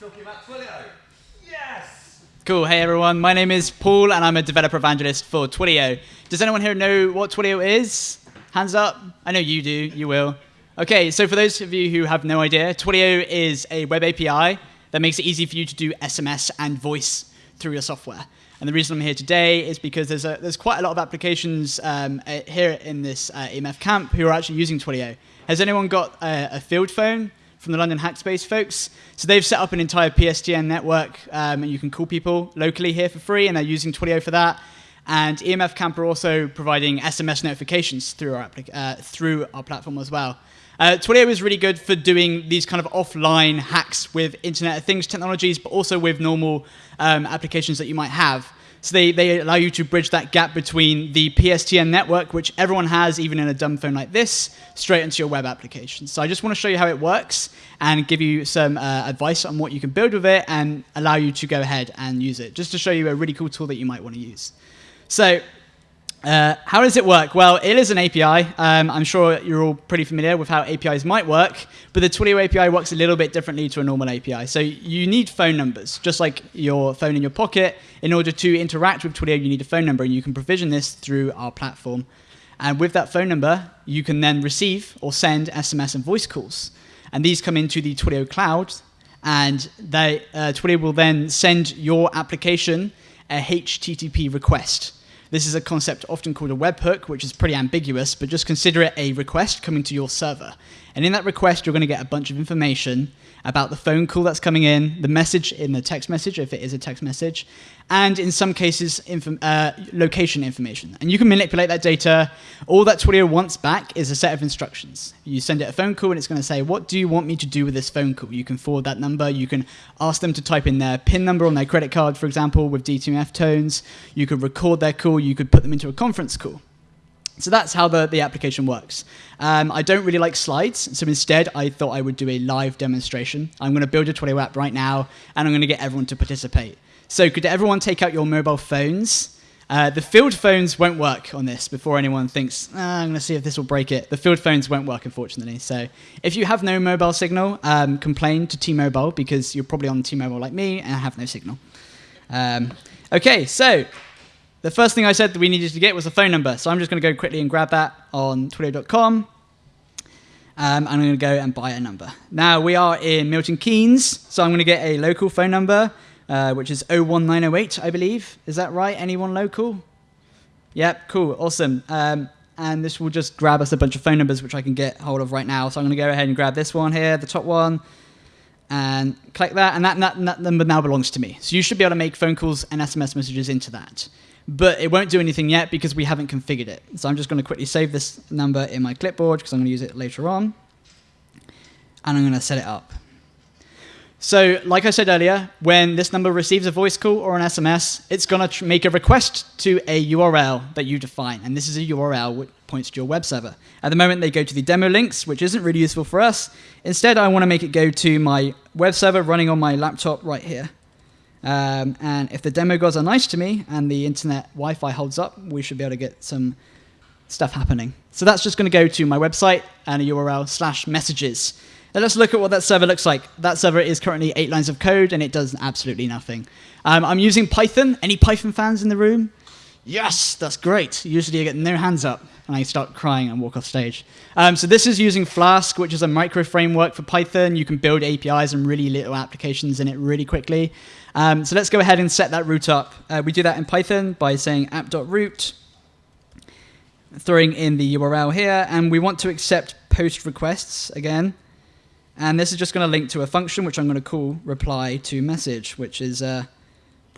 talking about Twilio. Yes! Cool. Hey everyone, my name is Paul and I'm a developer evangelist for Twilio. Does anyone here know what Twilio is? Hands up. I know you do. You will. Okay, so for those of you who have no idea, Twilio is a web API that makes it easy for you to do SMS and voice through your software. And the reason I'm here today is because there's, a, there's quite a lot of applications um, uh, here in this uh, EMF camp who are actually using Twilio. Has anyone got a, a field phone? From the London Hackspace folks. So they've set up an entire PSTN network, um, and you can call people locally here for free, and they're using Twilio for that. And EMF Camp are also providing SMS notifications through our, uh, through our platform as well. Uh, Twilio is really good for doing these kind of offline hacks with Internet of Things technologies, but also with normal um, applications that you might have. So they, they allow you to bridge that gap between the PSTN network, which everyone has, even in a dumb phone like this, straight into your web application. So I just want to show you how it works and give you some uh, advice on what you can build with it and allow you to go ahead and use it, just to show you a really cool tool that you might want to use. So uh, how does it work? Well, it is an API. Um, I'm sure you're all pretty familiar with how APIs might work, but the Twilio API works a little bit differently to a normal API. So you need phone numbers, just like your phone in your pocket. In order to interact with Twilio, you need a phone number, and you can provision this through our platform. And with that phone number, you can then receive or send SMS and voice calls. And these come into the Twilio cloud, and they, uh, Twilio will then send your application a HTTP request. This is a concept often called a webhook, which is pretty ambiguous, but just consider it a request coming to your server. And in that request, you're going to get a bunch of information about the phone call that's coming in, the message in the text message, if it is a text message, and in some cases, uh, location information. And you can manipulate that data. All that Twilio wants back is a set of instructions. You send it a phone call, and it's going to say, what do you want me to do with this phone call? You can forward that number. You can ask them to type in their PIN number on their credit card, for example, with DTMF tones. You could record their call. You could put them into a conference call. So that's how the, the application works. Um, I don't really like slides, so instead I thought I would do a live demonstration. I'm going to build a Twilio app right now, and I'm going to get everyone to participate. So could everyone take out your mobile phones? Uh, the field phones won't work on this before anyone thinks, ah, I'm going to see if this will break it. The field phones won't work, unfortunately. So if you have no mobile signal, um, complain to T-Mobile because you're probably on T-Mobile like me and have no signal. Um, okay, so the first thing I said that we needed to get was a phone number. So I'm just going to go quickly and grab that on twilio.com. Um, I'm going to go and buy a number. Now we are in Milton Keynes, so I'm going to get a local phone number, uh, which is 01908, I believe. Is that right? Anyone local? Yep, cool, awesome. Um, and this will just grab us a bunch of phone numbers, which I can get hold of right now. So I'm going to go ahead and grab this one here, the top one, and click that, and that, that, that number now belongs to me. So you should be able to make phone calls and SMS messages into that but it won't do anything yet because we haven't configured it. So I'm just going to quickly save this number in my clipboard because I'm going to use it later on. And I'm going to set it up. So like I said earlier, when this number receives a voice call or an SMS, it's going to make a request to a URL that you define. And this is a URL which points to your web server. At the moment, they go to the demo links, which isn't really useful for us. Instead, I want to make it go to my web server running on my laptop right here. Um, and if the demo gods are nice to me and the internet Wi-Fi holds up, we should be able to get some stuff happening. So that's just going to go to my website and a URL slash messages. Now let's look at what that server looks like. That server is currently eight lines of code and it does absolutely nothing. Um, I'm using Python. Any Python fans in the room? Yes, that's great. Usually I get no hands up and I start crying and walk off stage. Um, so this is using Flask, which is a micro framework for Python. You can build APIs and really little applications in it really quickly. Um, so let's go ahead and set that route up. Uh, we do that in Python by saying app.route, throwing in the URL here, and we want to accept post requests again. And this is just going to link to a function, which I'm going to call reply to message, which is uh,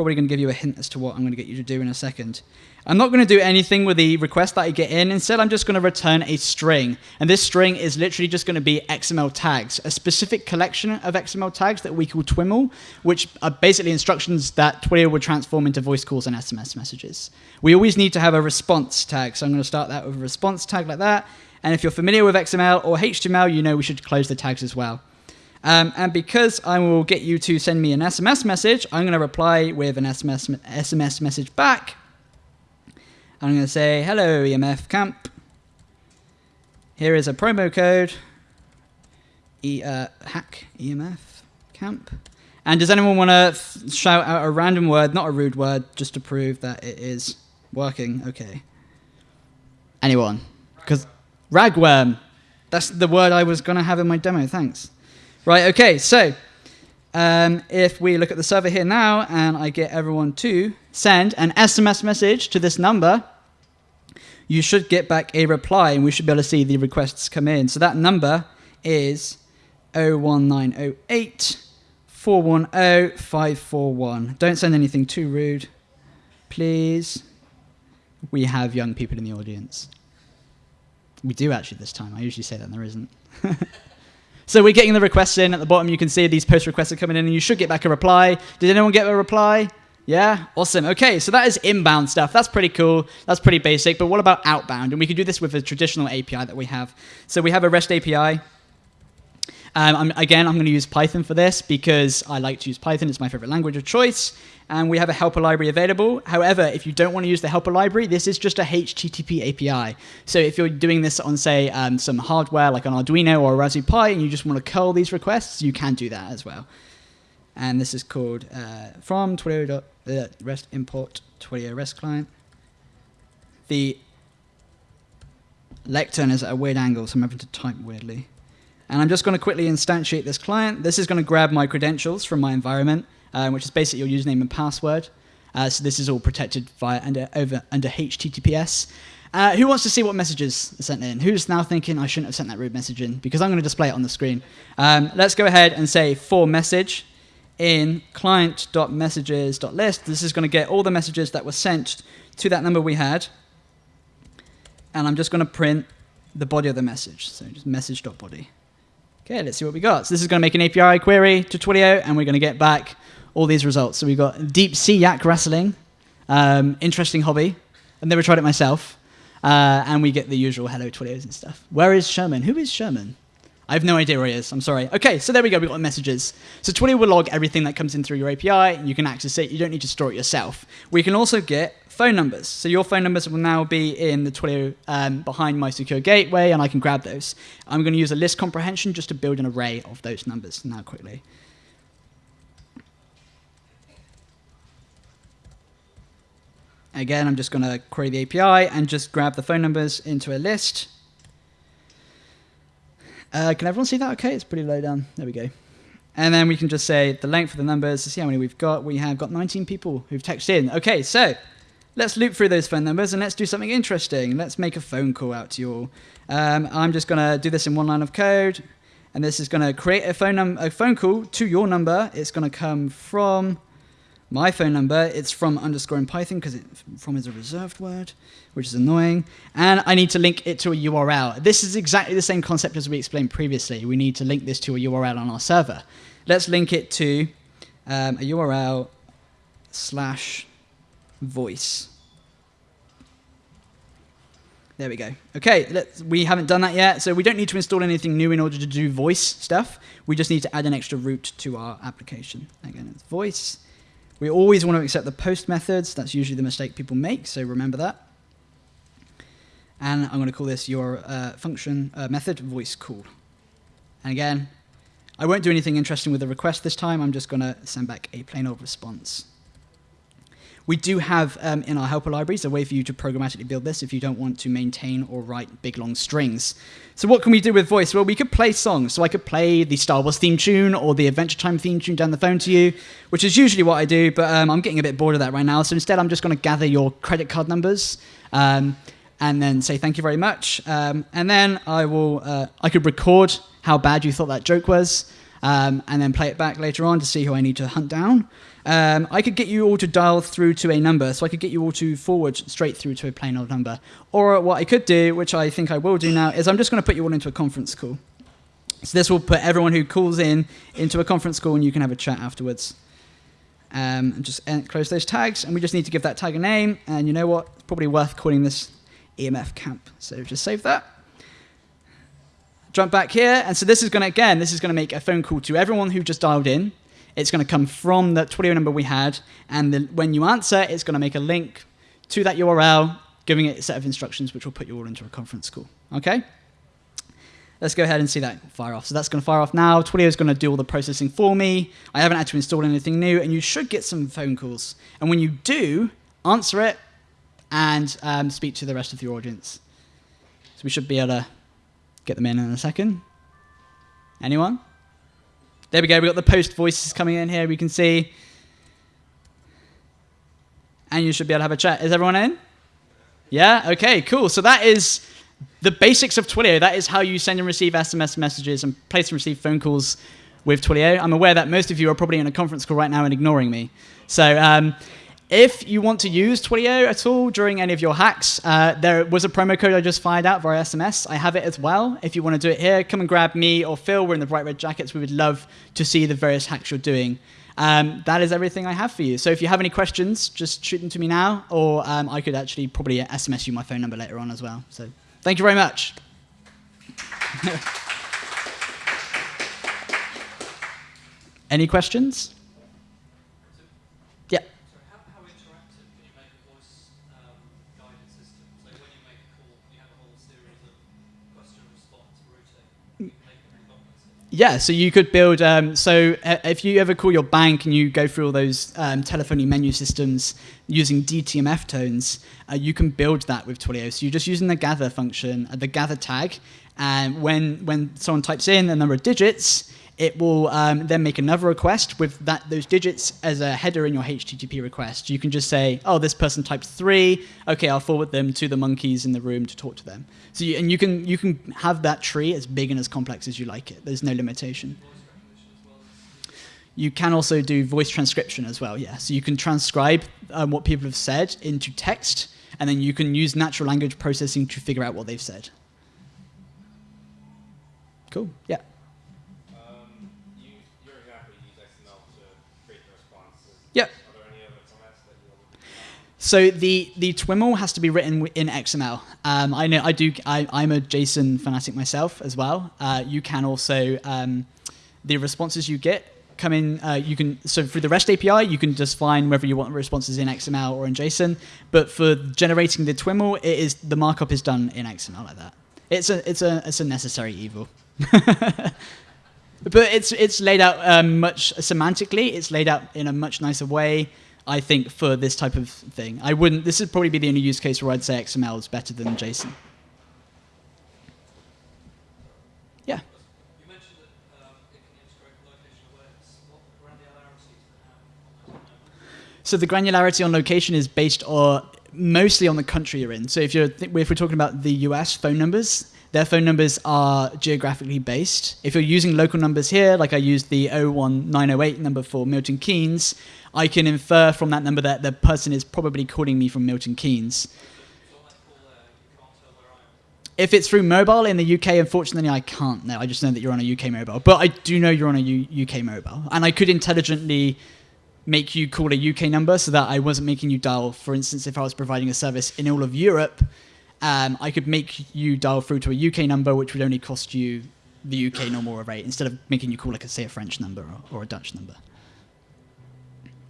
probably going to give you a hint as to what I'm going to get you to do in a second. I'm not going to do anything with the request that I get in. Instead, I'm just going to return a string. And this string is literally just going to be XML tags, a specific collection of XML tags that we call TWIML, which are basically instructions that Twilio would transform into voice calls and SMS messages. We always need to have a response tag. So I'm going to start that with a response tag like that. And if you're familiar with XML or HTML, you know we should close the tags as well. Um, and because I will get you to send me an SMS message, I'm going to reply with an SMS, SMS message back I'm going to say, hello, EMF camp. Here is a promo code, e, uh, hack EMF camp. And does anyone want to shout out a random word, not a rude word, just to prove that it is working? Okay. Anyone? Because ragworm. That's the word I was going to have in my demo. Thanks. Right, okay, so um, if we look at the server here now and I get everyone to send an SMS message to this number, you should get back a reply and we should be able to see the requests come in. So that number is 01908 410 541. Don't send anything too rude, please. We have young people in the audience. We do actually this time. I usually say that and there isn't. so we're getting the requests in. At the bottom, you can see these post requests are coming in, and you should get back a reply. Did anyone get a reply? Yeah, awesome. Okay, so that is inbound stuff. That's pretty cool. That's pretty basic. But what about outbound? And we can do this with a traditional API that we have. So we have a REST API. Um, I'm, again, I'm going to use Python for this because I like to use Python. It's my favorite language of choice. And we have a helper library available. However, if you don't want to use the helper library, this is just a HTTP API. So if you're doing this on, say, um, some hardware like an Arduino or a Raspberry Pi, and you just want to curl these requests, you can do that as well. And this is called uh, from Twilio uh, REST import Twilio REST client. The lectern is at a weird angle, so I'm having to type weirdly. And I'm just going to quickly instantiate this client. This is going to grab my credentials from my environment, uh, which is basically your username and password. Uh, so this is all protected via under, over, under HTTPS. Uh, who wants to see what messages are sent in? Who's now thinking I shouldn't have sent that rude message in? Because I'm going to display it on the screen. Um, let's go ahead and say for message in client.messages.list. This is going to get all the messages that were sent to that number we had. And I'm just going to print the body of the message. So just message.body. Okay, let's see what we got. So this is going to make an API query to Twilio, and we're going to get back all these results. So we've got deep sea yak wrestling, um, interesting hobby. I've never tried it myself. Uh, and we get the usual hello Twilios and stuff. Where is Sherman? Who is Sherman? I have no idea where he is. I'm sorry. Okay, so there we go. We've got messages. So Twilio will log everything that comes in through your API, and you can access it. You don't need to store it yourself. We can also get phone numbers. So your phone numbers will now be in the Twilio um, behind my secure gateway, and I can grab those. I'm going to use a list comprehension just to build an array of those numbers now quickly. Again, I'm just going to query the API and just grab the phone numbers into a list. Uh, can everyone see that okay? It's pretty low down. There we go. And then we can just say the length of the numbers to see how many we've got. We have got 19 people who've texted in. Okay, so let's loop through those phone numbers and let's do something interesting. Let's make a phone call out to you all. Um, I'm just going to do this in one line of code, and this is going to create a phone, num- a phone call to your number. It's going to come from my phone number. It's from underscore in Python because it from is a reserved word, which is annoying. And I need to link it to a URL. This is exactly the same concept as we explained previously. We need to link this to a URL on our server. Let's link it to um, a URL slash voice. There we go. Okay, we haven't done that yet, so we don't need to install anything new in order to do voice stuff. We just need to add an extra route to our application. Again, it's voice. We always want to accept the post methods. That's usually the mistake people make, so remember that. And I'm going to call this your uh, function uh, method voice call. And again, I won't do anything interesting with the request this time. I'm just going to send back a plain old response. We do have um, in our helper libraries a way for you to programmatically build this if you don't want to maintain or write big long strings. So what can we do with voice? Well, we could play songs. So I could play the Star Wars theme tune or the Adventure Time theme tune down the phone to you, which is usually what I do, but um, I'm getting a bit bored of that right now. So instead, I'm just going to gather your credit card numbers. Um, and then say thank you very much, um, and then I will. Uh, I could record how bad you thought that joke was, um, and then play it back later on to see who I need to hunt down. Um, I could get you all to dial through to a number, so I could get you all to forward straight through to a plain old number. Or what I could do, which I think I will do now, is I'm just going to put you all into a conference call. So this will put everyone who calls in into a conference call, and you can have a chat afterwards. Um, and just close those tags, and we just need to give that tag a name. And you know what? It's probably worth calling this EMF camp. So just save that jump back here. And so this is going to, again, this is going to make a phone call to everyone who just dialed in. It's going to come from the Twilio number we had. And the, when you answer, it's going to make a link to that URL, giving it a set of instructions, which will put you all into a conference call. Okay? let's go ahead and see that fire off. So that's going to fire off now. Twilio is going to do all the processing for me. I haven't actually installed anything new, and you should get some phone calls. And when you do, answer it and um, speak to the rest of your audience. So we should be able to get them in in a second. Anyone? There we go. We've got the post voices coming in here. We can see. And you should be able to have a chat. Is everyone in? Yeah? Okay, cool. So that is the basics of Twilio. That is how you send and receive SMS messages and place and receive phone calls with Twilio. I'm aware that most of you are probably in a conference call right now and ignoring me. So um, if you want to use Twilio at all during any of your hacks, uh, there was a promo code I just fired out via SMS. I have it as well. If you want to do it here, come and grab me or Phil. We're in the bright red jackets. We would love to see the various hacks you're doing. Um, that is everything I have for you. So if you have any questions, just shoot them to me now, or um, I could actually probably SMS you my phone number later on as well. So thank you very much. any questions? Yeah, so you could build. Um, so uh, if you ever call your bank and you go through all those um, telephony menu systems using DTMF tones, uh, you can build that with Twilio. So you're just using the gather function, uh, the gather tag, and when when someone types in a number of digits, it will um, then make another request with that those digits as a header in your HTTP request. You can just say, "Oh, this person typed three. Okay, I'll forward them to the monkeys in the room to talk to them." So you, and you can you can have that tree as big and as complex as you like it. There's no limitation. You can also do voice transcription as well. Yeah, so you can transcribe um, what people have said into text, and then you can use natural language processing to figure out what they've said. Cool. Yeah. So the the TWIML has to be written in XML. Um, I know I do. I, I'm a JSON fanatic myself as well. Uh, you can also um, the responses you get come in. Uh, you can so through the REST API you can just find whether you want responses in XML or in JSON. But for generating the TWIML, it is the markup is done in XML like that. It's a it's a it's a necessary evil. but it's it's laid out um, much semantically. It's laid out in a much nicer way. I think for this type of thing, I wouldn't. This would probably be the only use case where I'd say XML is better than JSON. Yeah. You mentioned that um, it can integrate location awareness. What granularity does it have on those nodes? So the granularity on location is based on mostly on the country you're in. So if you're th- if we're talking about the US phone numbers, their phone numbers are geographically based. If you're using local numbers here, like I used the 01908 number for Milton Keynes, I can infer from that number that the person is probably calling me from Milton Keynes. If it's through mobile in the UK, unfortunately, I can't know. I just know that you're on a UK mobile. But I do know you're on a U- UK mobile. And I could intelligently make you call a UK number so that I wasn't making you dial, for instance, if I was providing a service in all of Europe, um, I could make you dial through to a UK number, which would only cost you the UK normal rate instead of making you call, like, a, say, a French number or, or a Dutch number.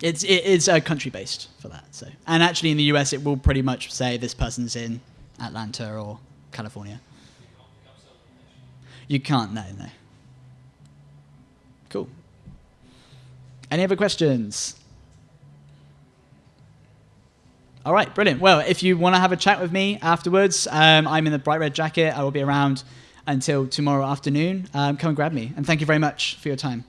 It's it is uh, country based for that. So, and actually in the US, it will pretty much say this person's in Atlanta or California. You can't, no, no. Cool. Any other questions? All right, brilliant. Well, if you want to have a chat with me afterwards, um, I'm in the bright red jacket. I will be around until tomorrow afternoon. Um, come and grab me. And thank you very much for your time.